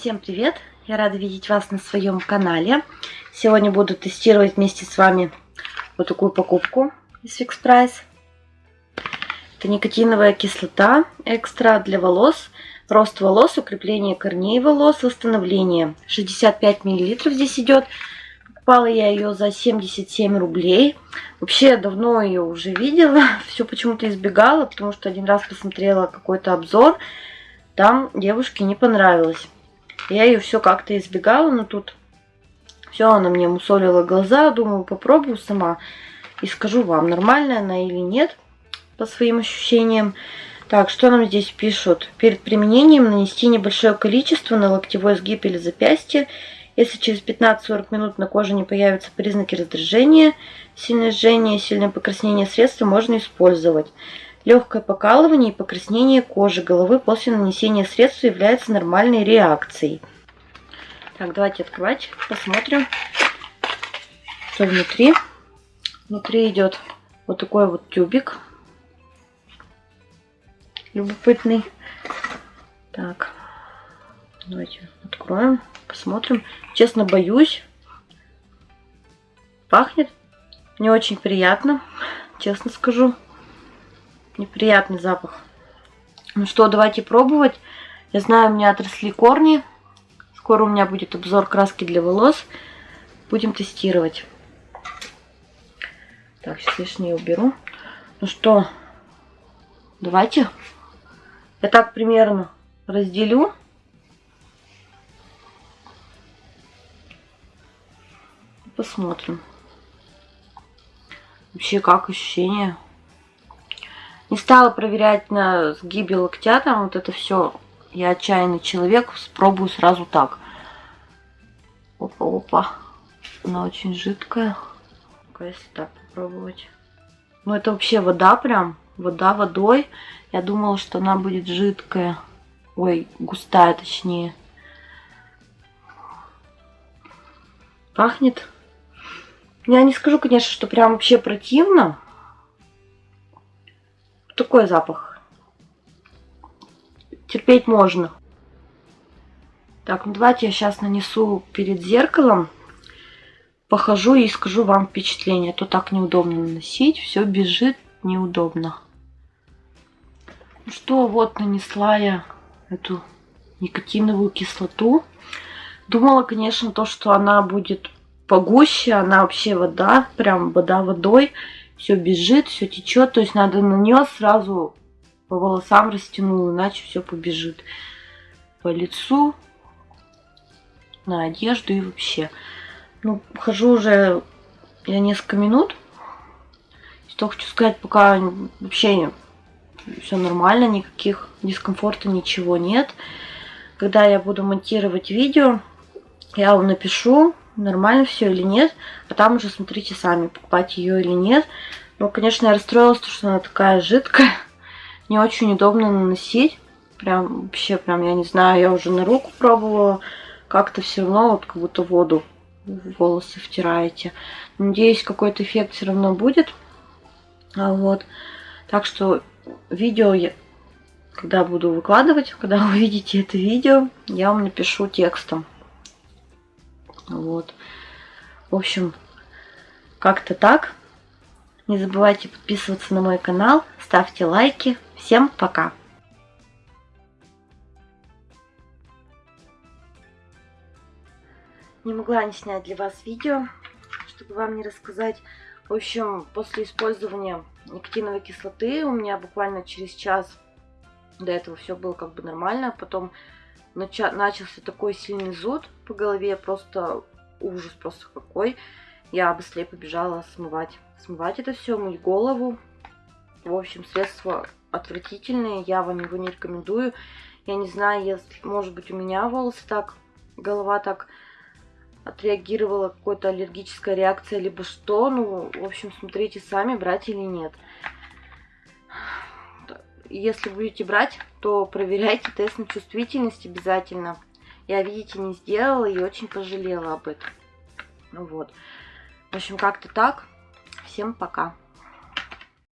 Всем привет! Я рада видеть вас на своем канале. Сегодня буду тестировать вместе с вами вот такую покупку из Fix Price. Это никотиновая кислота экстра для волос. Рост волос, укрепление корней волос, восстановление. 65 мл здесь идет. Покупала я ее за 77 рублей. Вообще, давно ее уже видела. Все почему-то избегала, потому что один раз посмотрела какой-то обзор. Там девушке не понравилось. Я ее все как-то избегала, но тут все она мне мусолила глаза. Думаю, попробую сама и скажу вам, нормальная она или нет, по своим ощущениям. Так, что нам здесь пишут? Перед применением нанести небольшое количество на локтевой сгиб или запястье. Если через 15-40 минут на коже не появятся признаки раздражения, сильное жжение, сильное покраснение средства можно использовать. Легкое покалывание и покраснение кожи головы после нанесения средства является нормальной реакцией. Так, давайте открывать, посмотрим, что внутри. Внутри идет вот такой вот тюбик. Любопытный. Так, давайте откроем, посмотрим. Честно, боюсь. Пахнет не очень приятно, честно скажу неприятный запах. Ну что, давайте пробовать. Я знаю, у меня отросли корни. Скоро у меня будет обзор краски для волос. Будем тестировать. Так, сейчас лишнее уберу. Ну что, давайте. Я так примерно разделю. Посмотрим. Вообще, как ощущение? Не стала проверять на сгибе локтя, там вот это все. Я отчаянный человек, спробую сразу так. Опа-опа. Она очень жидкая. если так попробовать. Ну, это вообще вода прям. Вода водой. Я думала, что она будет жидкая. Ой, густая точнее. Пахнет. Я не скажу, конечно, что прям вообще противно такой запах. Терпеть можно. Так, ну давайте я сейчас нанесу перед зеркалом. Похожу и скажу вам впечатление. А то так неудобно наносить. Все бежит неудобно. Ну что, вот нанесла я эту никотиновую кислоту. Думала, конечно, то, что она будет погуще. Она вообще вода, прям вода водой все бежит, все течет. То есть надо на нее сразу по волосам растянул, иначе все побежит по лицу, на одежду и вообще. Ну, хожу уже я несколько минут. Что хочу сказать, пока вообще все нормально, никаких дискомфорта, ничего нет. Когда я буду монтировать видео, я вам напишу, нормально все или нет. А там уже смотрите сами, покупать ее или нет. Ну, конечно, я расстроилась, что она такая жидкая. Не очень удобно наносить. Прям вообще, прям, я не знаю, я уже на руку пробовала. Как-то все равно вот как будто воду в волосы втираете. Надеюсь, какой-то эффект все равно будет. А вот. Так что видео я, когда буду выкладывать, когда увидите это видео, я вам напишу текстом. Вот. В общем, как-то так. Не забывайте подписываться на мой канал, ставьте лайки. Всем пока! Не могла не снять для вас видео, чтобы вам не рассказать. В общем, после использования никотиновой кислоты у меня буквально через час до этого все было как бы нормально. Потом начался такой сильный зуд по голове, просто ужас просто какой. Я быстрее побежала смывать. Смывать это все, мыть голову. В общем, средства отвратительные, я вам его не рекомендую. Я не знаю, если, может быть, у меня волосы так, голова так отреагировала, какой-то аллергическая реакция, либо что. Ну, в общем, смотрите сами, брать или нет. Если будете брать, то проверяйте тест на чувствительность обязательно. Я, видите, не сделала и очень пожалела об этом. Ну вот. В общем, как-то так. Всем пока.